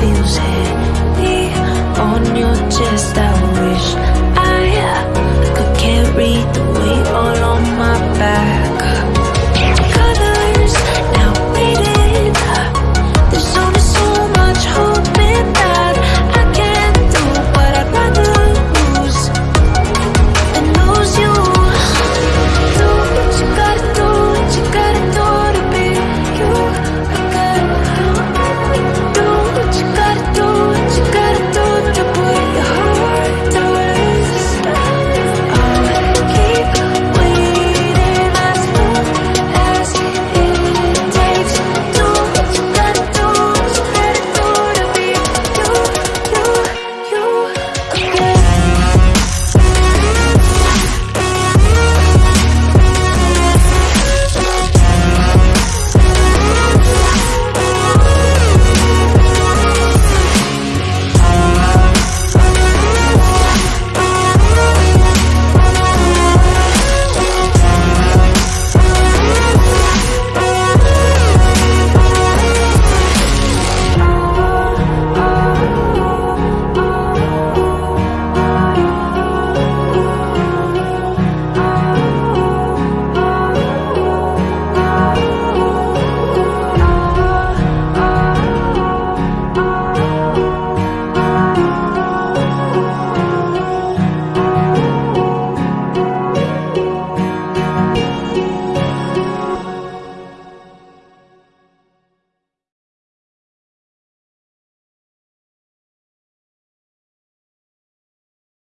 feels heavy